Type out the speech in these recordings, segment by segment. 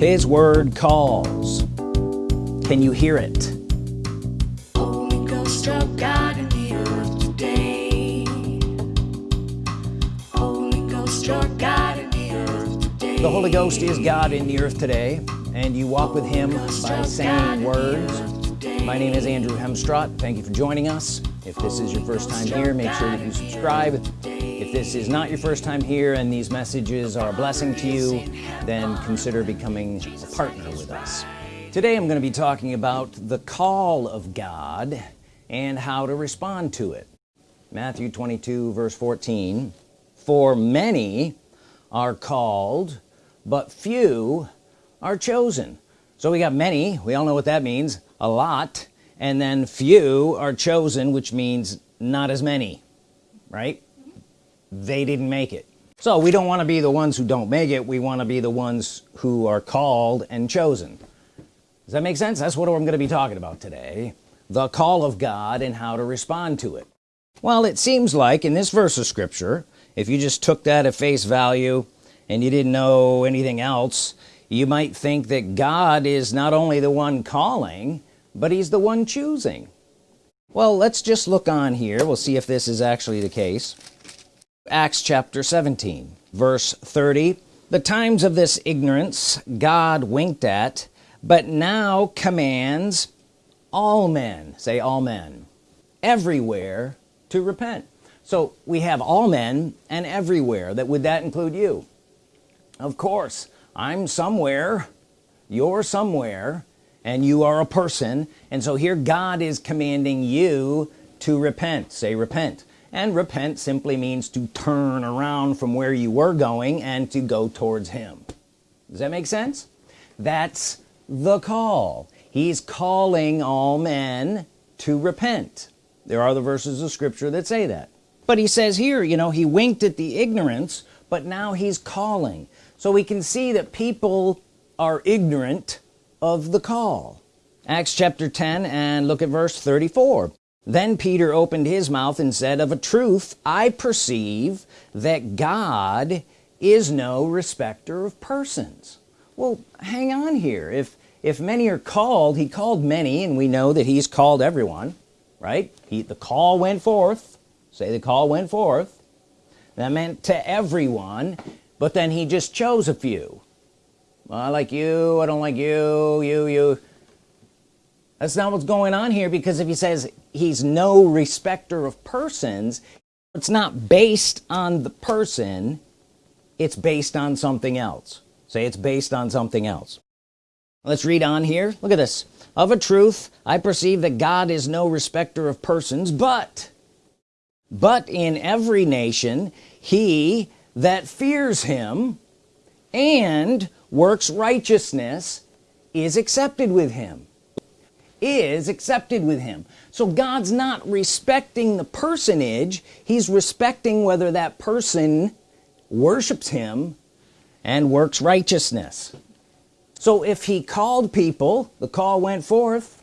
his word calls. Can you hear it? Holy Ghost of God in the earth today. Holy Ghost, your God in the earth today. the Holy Ghost is God in the earth today and you walk with him by saying words. my name is Andrew Hemstrott thank you for joining us if this is your first time here make sure that you subscribe. If this is not your first time here and these messages are a blessing to you then consider becoming a partner with us. Today I'm going to be talking about the call of God and how to respond to it. Matthew 22 verse 14 for many are called but few are chosen. So we got many. We all know what that means. A lot and then few are chosen which means not as many right? They didn't make it. So we don't want to be the ones who don't make it we want to be the ones who are called and chosen. Does that make sense? That's what I'm going to be talking about today. The call of God and how to respond to it. Well it seems like in this verse of scripture if you just took that at face value and you didn't know anything else you might think that God is not only the one calling but he's the one choosing. Well let's just look on here. We'll see if this is actually the case. Acts chapter 17 verse 30 the times of this ignorance God winked at but now commands all men. Say all men. Everywhere to repent. So we have all men and everywhere. That would that include you? Of course. I'm somewhere. You're somewhere and you are a person and so here God is commanding you to repent. Say repent. And repent simply means to turn around from where you were going and to go towards him. Does that make sense? That's the call. He's calling all men to repent. There are the verses of scripture that say that. But he says here you know he winked at the ignorance but now he's calling. So we can see that people are ignorant of the call. Acts chapter 10 and look at verse 34 then Peter opened his mouth and said of a truth I perceive that God is no respecter of persons. Well hang on here. If if many are called he called many and we know that he's called everyone right? He the call went forth. Say the call went forth. That meant to everyone but then he just chose a few well, I like you I don't like you you you. That's not what's going on here because if he says he's no respecter of persons it's not based on the person it's based on something else. Say it's based on something else. Let's read on here. Look at this. Of a truth I perceive that God is no respecter of persons but but in every nation he that fears him and works righteousness is accepted with him. Is accepted with him. So God's not respecting the personage. He's respecting whether that person worships him and works righteousness. So if he called people the call went forth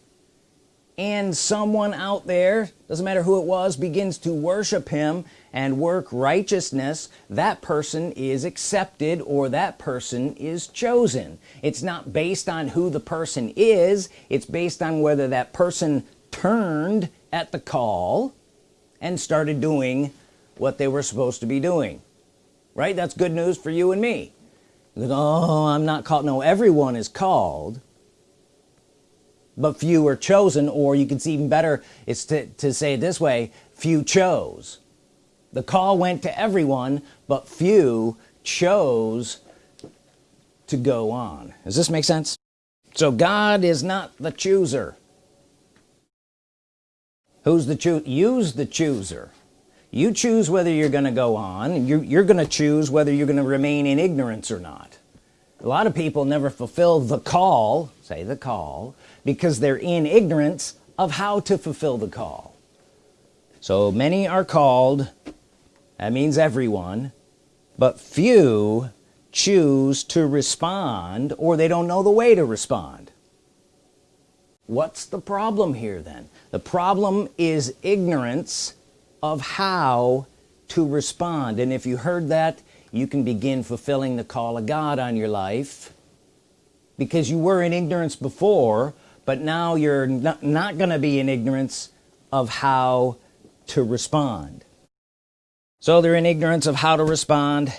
and someone out there doesn't matter who it was begins to worship him and work righteousness that person is accepted or that person is chosen. It's not based on who the person is. It's based on whether that person turned at the call and started doing what they were supposed to be doing. Right? That's good news for you and me. Like, oh I'm not called. No everyone is called but few are chosen or you can see even better it's to, to say it this way few chose the call went to everyone but few chose to go on. Does this make sense? So God is not the chooser. Who's the choose use the chooser. You choose whether you're gonna go on. You're, you're gonna choose whether you're gonna remain in ignorance or not. A lot of people never fulfill the call say the call because they're in ignorance of how to fulfill the call. So many are called that means everyone. But few choose to respond or they don't know the way to respond. What's the problem here then? The problem is ignorance of how to respond. And if you heard that you can begin fulfilling the call of God on your life. Because you were in ignorance before but now you're not, not gonna be in ignorance of how to respond so they're in ignorance of how to respond.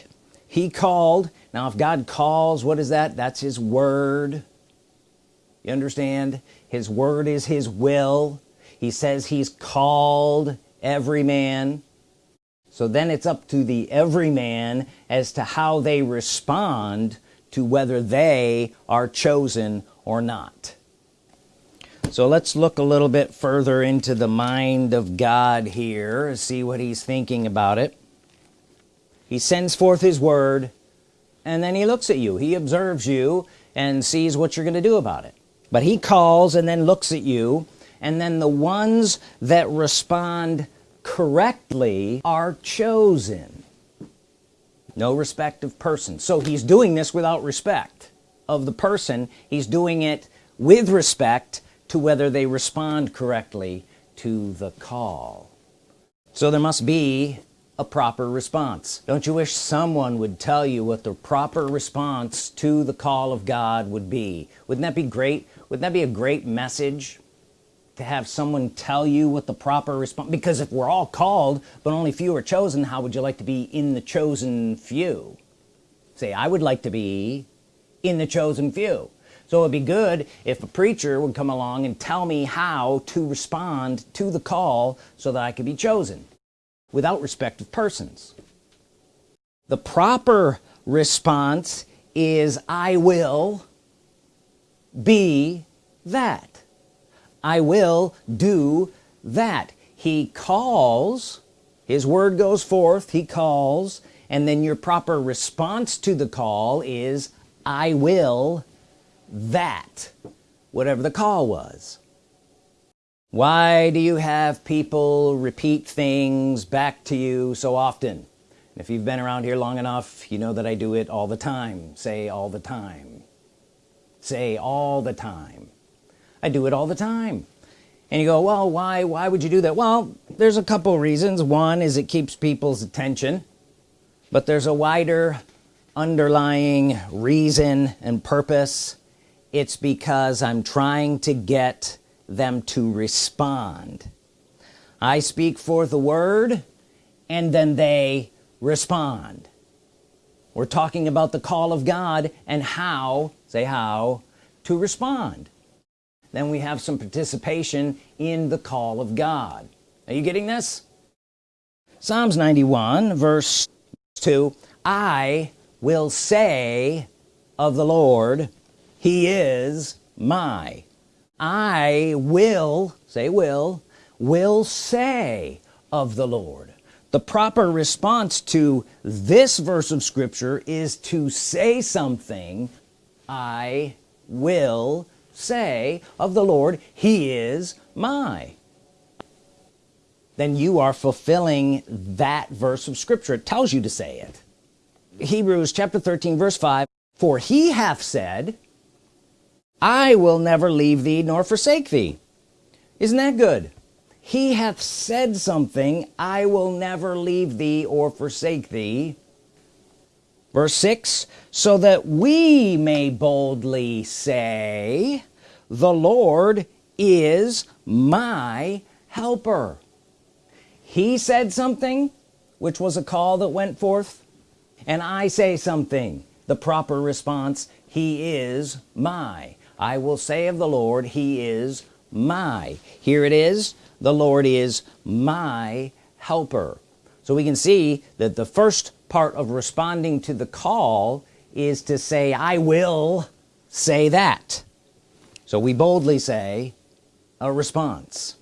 He called. Now if God calls what is that? That's his word. You understand? His word is his will. He says he's called every man. So then it's up to the every man as to how they respond to whether they are chosen or not so let's look a little bit further into the mind of God here see what he's thinking about it. He sends forth his word and then he looks at you. He observes you and sees what you're gonna do about it. But he calls and then looks at you and then the ones that respond correctly are chosen. No respect of person. So he's doing this without respect of the person. He's doing it with respect to whether they respond correctly to the call. So there must be a proper response. Don't you wish someone would tell you what the proper response to the call of God would be? Wouldn't that be great? Wouldn't that be a great message to have someone tell you what the proper response because if we're all called but only few are chosen how would you like to be in the chosen few? Say I would like to be in the chosen few so it'd be good if a preacher would come along and tell me how to respond to the call so that I could be chosen without respect of persons. The proper response is I will be that. I will do that. He calls his word goes forth he calls and then your proper response to the call is I will that whatever the call was. Why do you have people repeat things back to you so often? If you've been around here long enough you know that I do it all the time. Say all the time. Say all the time. I do it all the time. And you go well why why would you do that? Well there's a couple reasons. One is it keeps people's attention but there's a wider underlying reason and purpose it's because I'm trying to get them to respond. I speak forth the word and then they respond. We're talking about the call of God and how say how to respond. Then we have some participation in the call of God. Are you getting this? Psalms 91 verse 2 I will say of the Lord he is my. I will say will will say of the Lord. The proper response to this verse of Scripture is to say something. I will say of the Lord he is my. Then you are fulfilling that verse of Scripture. It tells you to say it. Hebrews chapter 13 verse 5 for he hath said I will never leave thee nor forsake thee. Isn't that good? He hath said something I will never leave thee or forsake thee. Verse 6 so that we may boldly say the Lord is my helper. He said something which was a call that went forth and I say something the proper response he is my I will say of the Lord he is my. Here it is the Lord is my helper. So we can see that the first part of responding to the call is to say I will say that. So we boldly say a response.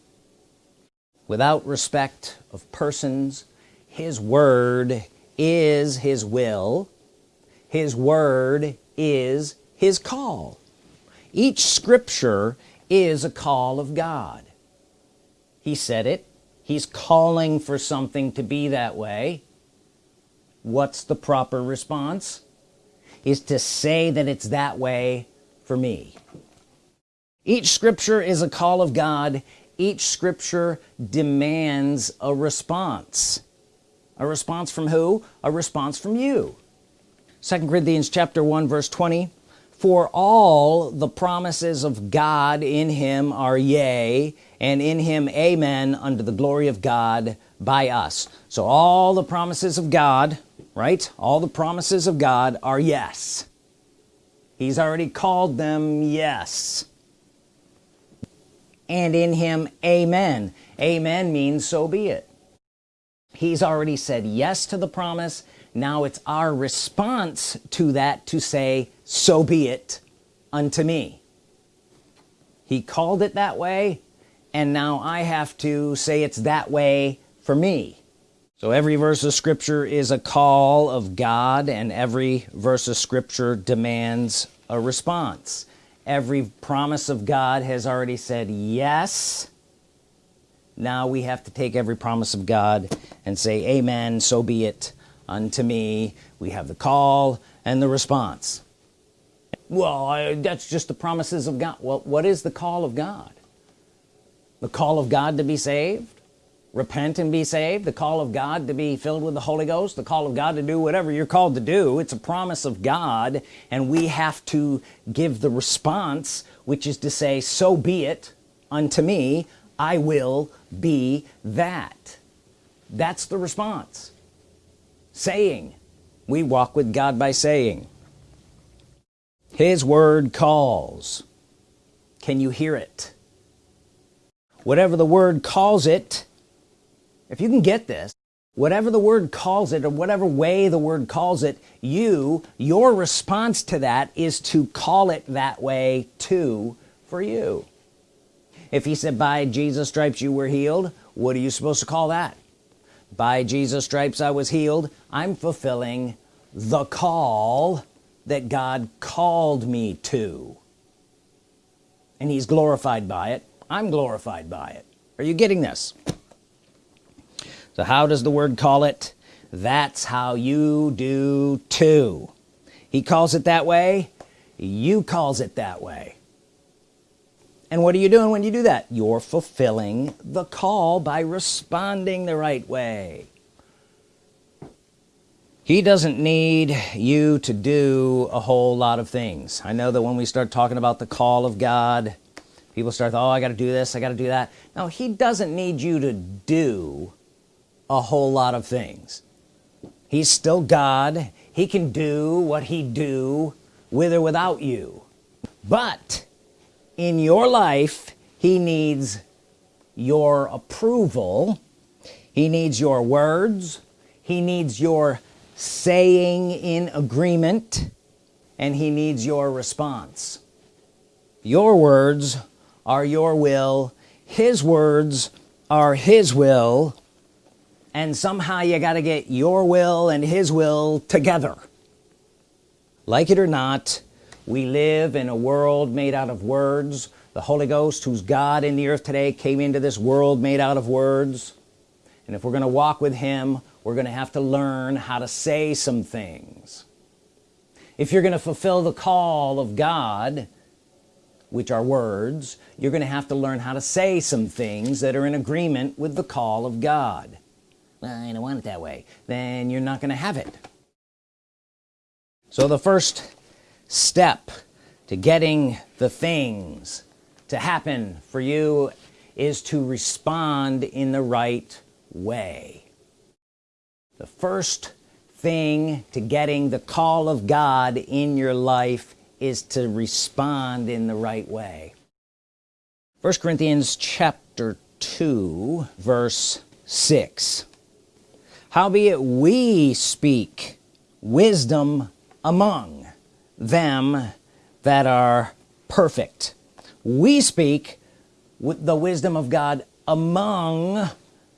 Without respect of persons his word is his will. His word is his call each scripture is a call of God. He said it. He's calling for something to be that way. What's the proper response? Is to say that it's that way for me. Each scripture is a call of God. Each scripture demands a response. A response from who? A response from you. Second Corinthians chapter 1 verse 20 for all the promises of God in him are yea and in him amen unto the glory of God by us. So all the promises of God right? All the promises of God are yes. He's already called them yes. And in him amen. Amen means so be it. He's already said yes to the promise. Now it's our response to that to say so be it unto me. He called it that way and now I have to say it's that way for me. So every verse of scripture is a call of God and every verse of scripture demands a response. Every promise of God has already said yes. Now we have to take every promise of God and say amen so be it unto me. We have the call and the response well I, that's just the promises of God. Well what is the call of God? The call of God to be saved? Repent and be saved? The call of God to be filled with the Holy Ghost? The call of God to do whatever you're called to do? It's a promise of God and we have to give the response which is to say so be it unto me I will be that. That's the response. Saying. We walk with God by saying his word calls. Can you hear it? Whatever the word calls it if you can get this whatever the word calls it or whatever way the word calls it you your response to that is to call it that way too for you. If he said by Jesus stripes you were healed what are you supposed to call that? By Jesus stripes I was healed I'm fulfilling the call that God called me to. And he's glorified by it. I'm glorified by it. Are you getting this? So how does the word call it? That's how you do too. He calls it that way. You calls it that way. And what are you doing when you do that? You're fulfilling the call by responding the right way he doesn't need you to do a whole lot of things. I know that when we start talking about the call of God people start oh I got to do this I got to do that. No he doesn't need you to do a whole lot of things. He's still God. He can do what he do with or without you. But in your life he needs your approval. He needs your words. He needs your saying in agreement and he needs your response. Your words are your will his words are his will and somehow you got to get your will and his will together. Like it or not we live in a world made out of words. The Holy Ghost who's God in the earth today came into this world made out of words. And if we're gonna walk with him we're gonna have to learn how to say some things. If you're gonna fulfill the call of God which are words you're gonna have to learn how to say some things that are in agreement with the call of God. Well, I don't want it that way. Then you're not gonna have it. So the first step to getting the things to happen for you is to respond in the right way the first thing to getting the call of God in your life is to respond in the right way. First Corinthians chapter 2 verse 6 howbeit we speak wisdom among them that are perfect? We speak with the wisdom of God among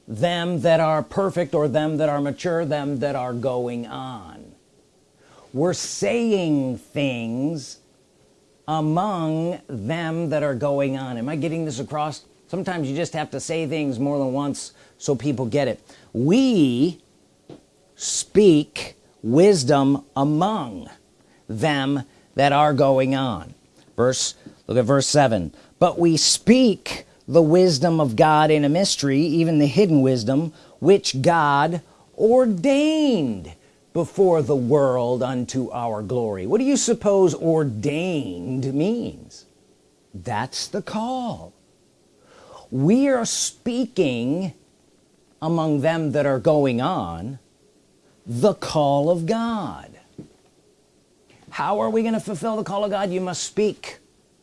them that are perfect or them that are mature them that are going on. We're saying things among them that are going on. Am I getting this across? Sometimes you just have to say things more than once so people get it. We speak wisdom among them that are going on. Verse look at verse 7 but we speak the wisdom of God in a mystery even the hidden wisdom which God ordained before the world unto our glory. What do you suppose ordained means? That's the call. We are speaking among them that are going on the call of God. How are we going to fulfill the call of God? You must speak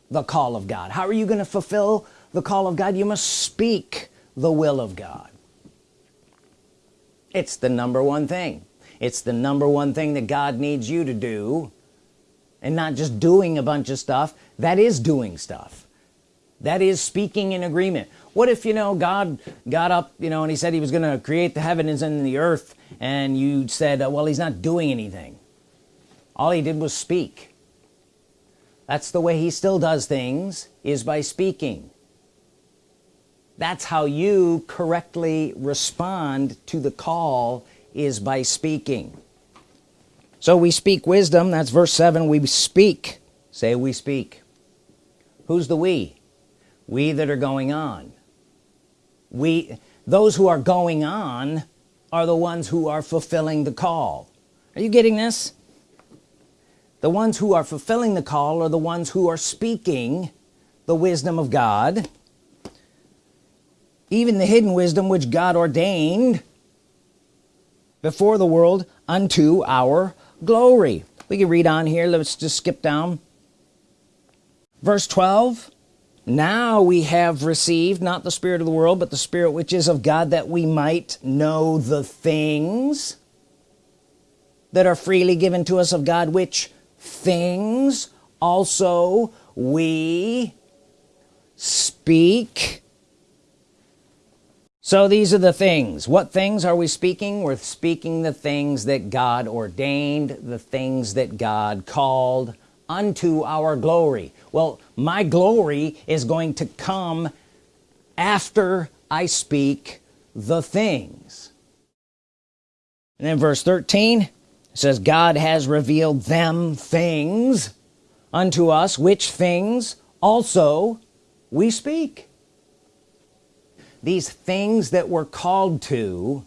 the call of God. How are you going to fulfill the call of God you must speak the will of God. It's the number one thing. It's the number one thing that God needs you to do. And not just doing a bunch of stuff. That is doing stuff. That is speaking in agreement. What if you know God got up you know and he said he was gonna create the heavens and the earth and you said uh, well he's not doing anything. All he did was speak. That's the way he still does things is by speaking that's how you correctly respond to the call is by speaking. So we speak wisdom that's verse 7 we speak. Say we speak. Who's the we? We that are going on. We those who are going on are the ones who are fulfilling the call. Are you getting this? The ones who are fulfilling the call are the ones who are speaking the wisdom of God even the hidden wisdom which God ordained before the world unto our glory. We can read on here. Let's just skip down. Verse 12 now we have received not the spirit of the world but the spirit which is of God that we might know the things that are freely given to us of God which things also we speak so these are the things. What things are we speaking? We're speaking the things that God ordained the things that God called unto our glory. Well my glory is going to come after I speak the things. And then verse 13 it says God has revealed them things unto us which things also we speak these things that we're called to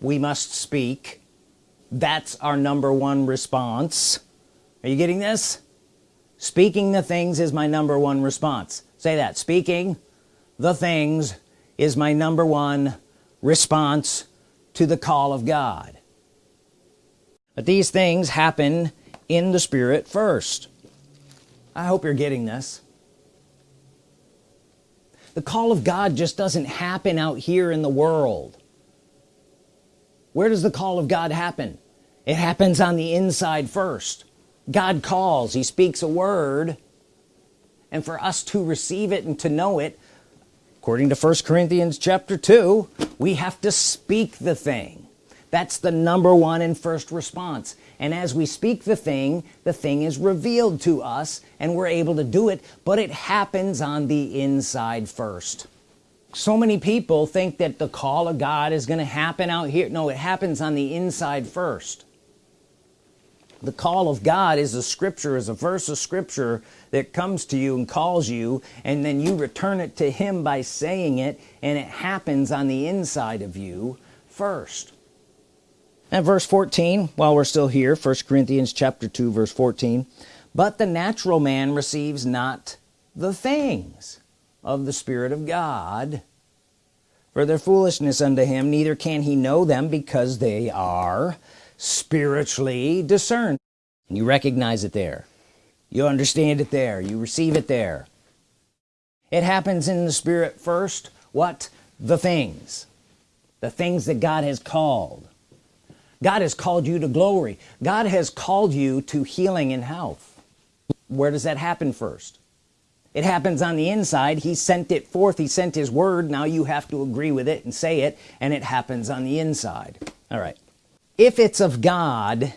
we must speak. That's our number one response. Are you getting this? Speaking the things is my number one response. Say that. Speaking the things is my number one response to the call of God. But these things happen in the spirit first. I hope you're getting this the call of God just doesn't happen out here in the world. Where does the call of God happen? It happens on the inside first. God calls he speaks a word and for us to receive it and to know it according to 1 Corinthians chapter 2 we have to speak the thing that's the number one and first response. And as we speak the thing the thing is revealed to us and we're able to do it but it happens on the inside first. So many people think that the call of God is going to happen out here. No it happens on the inside first. The call of God is a scripture is a verse of scripture that comes to you and calls you and then you return it to him by saying it and it happens on the inside of you first and verse 14 while we're still here first Corinthians chapter 2 verse 14 but the natural man receives not the things of the Spirit of God for their foolishness unto him neither can he know them because they are spiritually discerned. And you recognize it there. You understand it there. You receive it there. It happens in the spirit first. What? The things. The things that God has called God has called you to glory. God has called you to healing and health. Where does that happen first? It happens on the inside. He sent it forth. He sent his word. Now you have to agree with it and say it and it happens on the inside. All right. If it's of God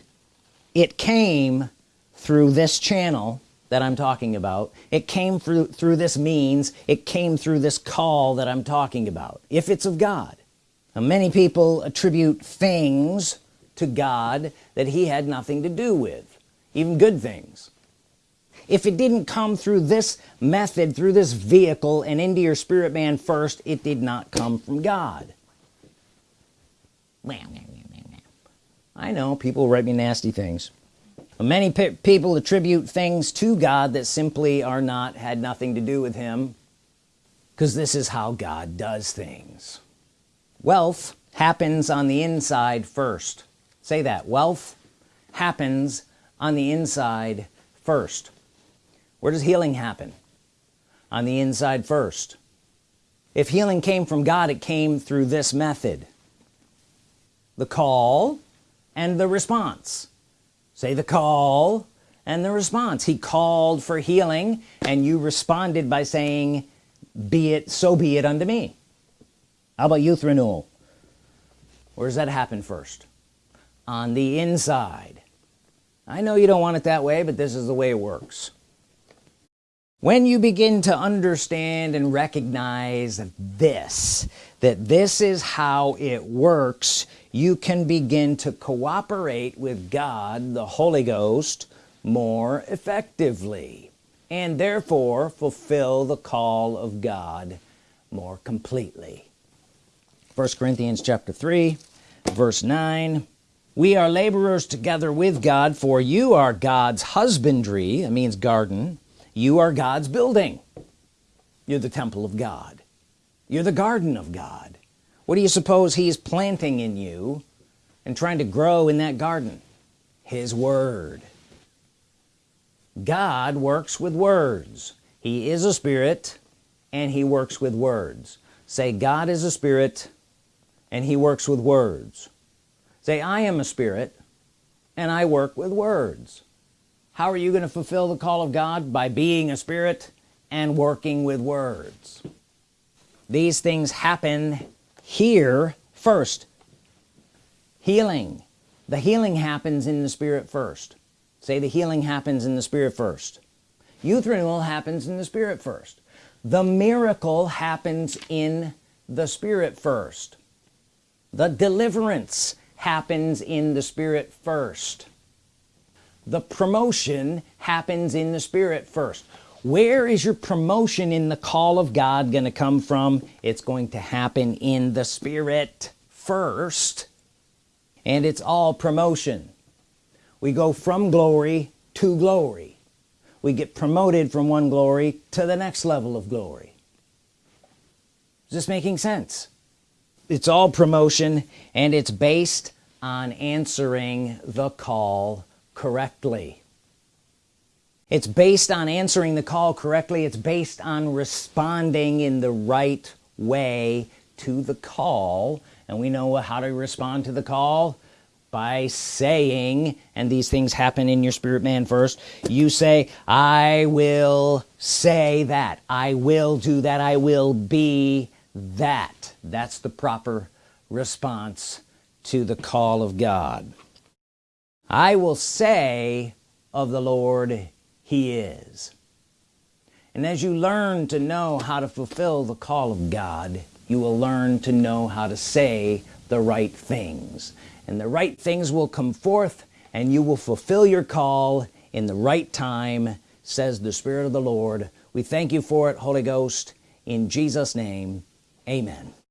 it came through this channel that I'm talking about. It came through through this means. It came through this call that I'm talking about. If it's of God. Now, many people attribute things to God that he had nothing to do with even good things. If it didn't come through this method through this vehicle and into your spirit man first it did not come from God. I know people write me nasty things. Many pe people attribute things to God that simply are not had nothing to do with him because this is how God does things. Wealth happens on the inside first say that. Wealth happens on the inside first. Where does healing happen? On the inside first. If healing came from God it came through this method. The call and the response. Say the call and the response. He called for healing and you responded by saying be it so be it unto me. How about youth renewal? Where does that happen first on the inside. I know you don't want it that way but this is the way it works. When you begin to understand and recognize this that this is how it works you can begin to cooperate with God the Holy Ghost more effectively and therefore fulfill the call of God more completely. 1 Corinthians chapter 3 verse 9 we are laborers together with God for you are God's husbandry that means garden. You are God's building. You're the temple of God. You're the garden of God. What do you suppose he's planting in you and trying to grow in that garden? His word. God works with words. He is a spirit and he works with words. Say God is a spirit and he works with words say I am a spirit and I work with words. How are you going to fulfill the call of God? By being a spirit and working with words. These things happen here first. Healing. The healing happens in the spirit first. Say the healing happens in the spirit first. Youth renewal happens in the spirit first. The miracle happens in the spirit first. The deliverance happens in the spirit first. The promotion happens in the spirit first. Where is your promotion in the call of God going to come from? It's going to happen in the spirit first and it's all promotion. We go from glory to glory. We get promoted from one glory to the next level of glory. Is this making sense it's all promotion and it's based on answering the call correctly. It's based on answering the call correctly. It's based on responding in the right way to the call. And we know how to respond to the call by saying and these things happen in your spirit man first you say I will say that. I will do that. I will be that. That's the proper response to the call of God. I will say of the Lord he is. And as you learn to know how to fulfill the call of God you will learn to know how to say the right things. And the right things will come forth and you will fulfill your call in the right time says the Spirit of the Lord. We thank you for it Holy Ghost in Jesus name amen